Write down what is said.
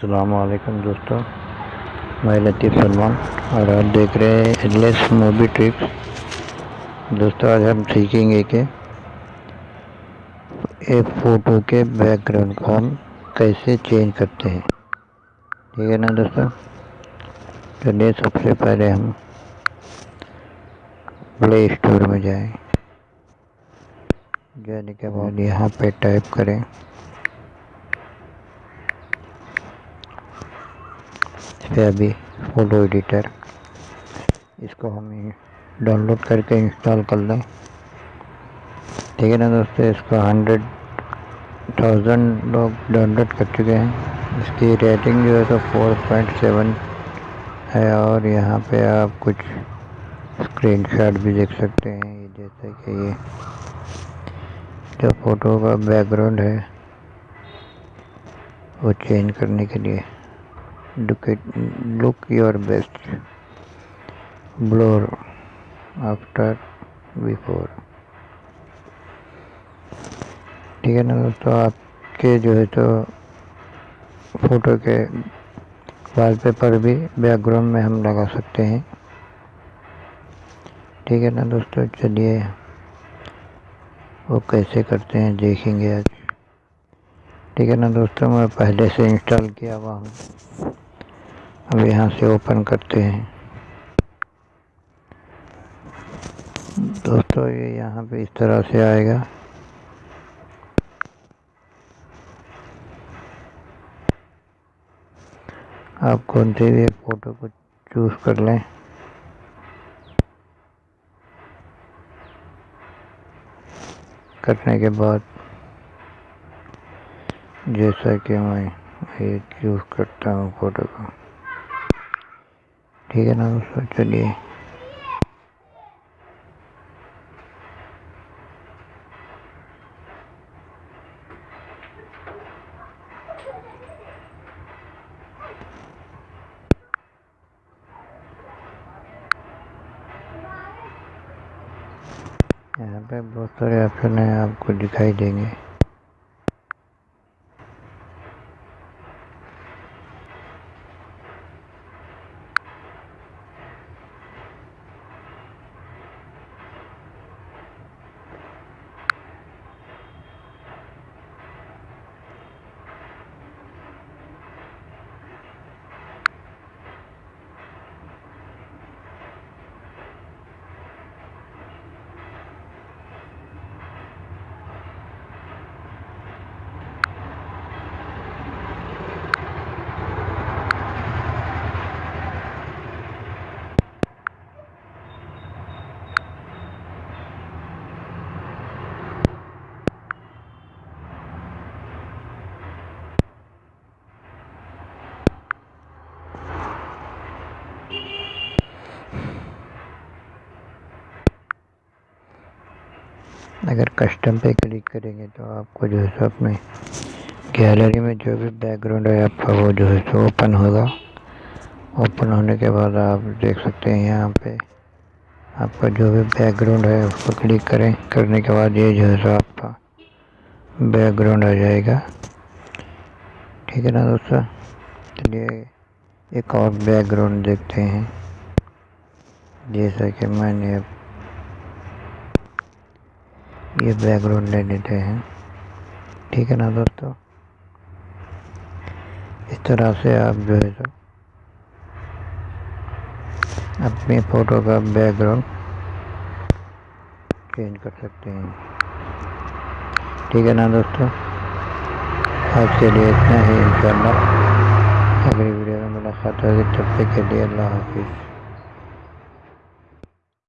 अलैक्म दोस्तों। मैं लतीफ़ सलमान, और आप देख रहे हैं एडलेस मूवी ट्रिक्स दोस्तों, आज हम सीखेंगे कि एक फ़ोटो के बैकग्राउंड को हम कैसे चेंज करते हैं। ठीक है ना, दोस्तों? चलिए, सबसे पहले हम प्ले स्टोर में जाएँ। जाने के बाद यहाँ पे टाइप करें। पे अभी फ़ोटो एडिटर इसको हम डाउनलोड करके इंस्टॉल कर लें। ठीक है ना दोस्तों, इसका हंड्रेड थाउज़ेंड लोग डाउनलोड कर चुके हैं। इसकी रेटिंग जो है तो फोर पॉइंट सेवन है और यहाँ पे आप कुछ स्क्रीनशॉट भी देख सकते हैं। जैसे कि ये जो फ़ोटो का बैकग्राउंड है, वो चेंज करने के लिए। Look your best. Blur after, before. ठीक है ना दोस्तों, आपके जो है तो फ़ोटो के वॉलपेपर भी बैकग्राउंड में हम लगा सकते हैं। ठीक है ना दोस्तों, चलिए वो कैसे करते हैं देखेंगे आज। ठीक है ना दोस्तों, मैं पहले से इंस्टॉल किया हुआ हूँ। अब यहाँ से ओपन करते हैं। दोस्तों, ये यहाँ पे इस तरह से आएगा। आप कौन से भी फ़ोटो को चूज़ कर लें। करने के बाद जैसा कि मैं ये चूज़ करता हूँ फ़ोटो को। ठीक है ना दोस्तों चलिए। यहाँ पे बहुत सारे ऑप्शन हैं आपको दिखाई देंगे। अगर कस्टम पे क्लिक करेंगे तो आपको जो है सो अपने गैलरी में जो भी बैकग्राउंड है आपका वो जो है सो ओपन होगा। ओपन होने के बाद आप देख सकते हैं यहाँ पे आपका जो भी बैकग्राउंड है उसको क्लिक करें। करने के बाद ये जो है सो आपका बैकग्राउंड आ जाएगा। ठीक है ना दोस्तों? चलिए एक और बैकग्राउंड देखते हैं। जैसा कि मैंने ये बैकग्राउंड ले लेते हैं। ठीक है ना दोस्तों? इस तरह से आप जो है तो अपनी फ़ोटो का बैकग्राउंड चेंज कर सकते हैं। ठीक है ना दोस्तों? आज के लिए इतना ही, इंशाल्लाह। अगली वीडियो में मुलाकात होगी, तब तक के लिए अल्लाह हाफिज़।